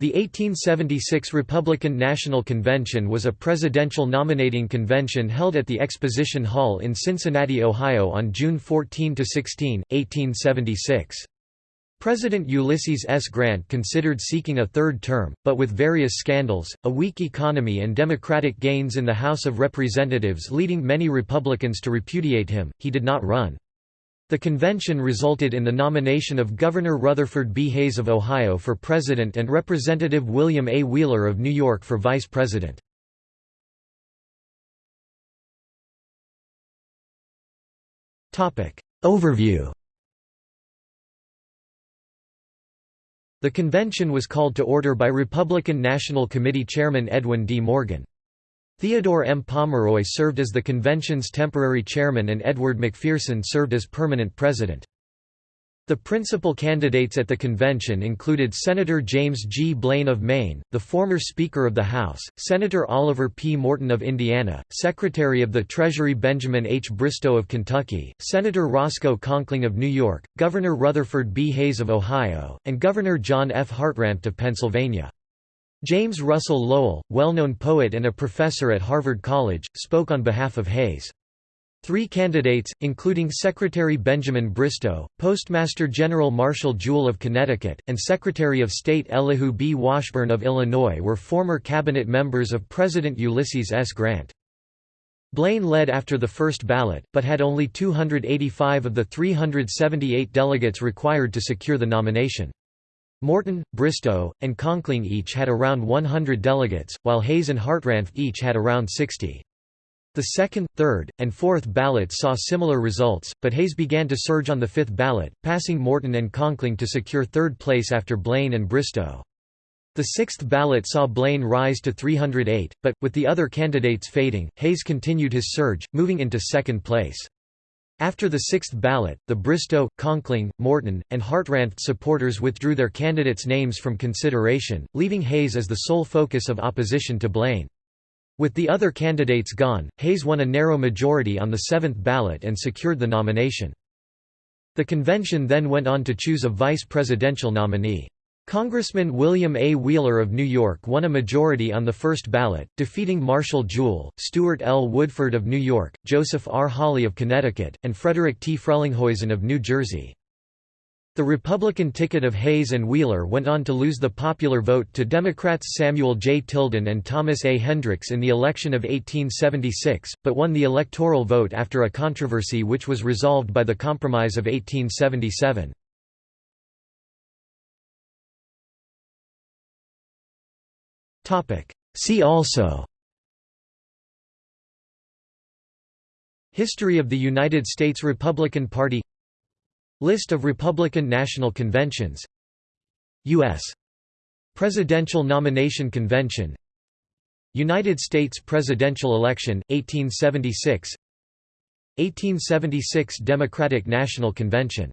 The 1876 Republican National Convention was a presidential nominating convention held at the Exposition Hall in Cincinnati, Ohio on June 14–16, 1876. President Ulysses S. Grant considered seeking a third term, but with various scandals, a weak economy and Democratic gains in the House of Representatives leading many Republicans to repudiate him, he did not run. The convention resulted in the nomination of Governor Rutherford B. Hayes of Ohio for president and Representative William A. Wheeler of New York for vice president. Overview The convention was called to order by Republican National Committee Chairman Edwin D. Morgan. Theodore M. Pomeroy served as the convention's temporary chairman and Edward McPherson served as permanent president. The principal candidates at the convention included Senator James G. Blaine of Maine, the former Speaker of the House, Senator Oliver P. Morton of Indiana, Secretary of the Treasury Benjamin H. Bristow of Kentucky, Senator Roscoe Conkling of New York, Governor Rutherford B. Hayes of Ohio, and Governor John F. Hartranft of Pennsylvania. James Russell Lowell, well-known poet and a professor at Harvard College, spoke on behalf of Hayes. Three candidates, including Secretary Benjamin Bristow, Postmaster General Marshall Jewell of Connecticut, and Secretary of State Elihu B. Washburne of Illinois were former cabinet members of President Ulysses S. Grant. Blaine led after the first ballot, but had only 285 of the 378 delegates required to secure the nomination. Morton, Bristow, and Conkling each had around 100 delegates, while Hayes and Hartranft each had around 60. The second, third, and fourth ballots saw similar results, but Hayes began to surge on the fifth ballot, passing Morton and Conkling to secure third place after Blaine and Bristow. The sixth ballot saw Blaine rise to 308, but, with the other candidates fading, Hayes continued his surge, moving into second place. After the sixth ballot, the Bristow, Conkling, Morton, and Hartranft supporters withdrew their candidates' names from consideration, leaving Hayes as the sole focus of opposition to Blaine. With the other candidates gone, Hayes won a narrow majority on the seventh ballot and secured the nomination. The convention then went on to choose a vice presidential nominee. Congressman William A. Wheeler of New York won a majority on the first ballot, defeating Marshall Jewell, Stewart L. Woodford of New York, Joseph R. Hawley of Connecticut, and Frederick T. Frelinghuysen of New Jersey. The Republican ticket of Hayes and Wheeler went on to lose the popular vote to Democrats Samuel J. Tilden and Thomas A. Hendricks in the election of 1876, but won the electoral vote after a controversy which was resolved by the Compromise of 1877. See also. History of the United States Republican Party. List of Republican National Conventions. U.S. Presidential Nomination Convention. United States presidential election, 1876 1876 Democratic National Convention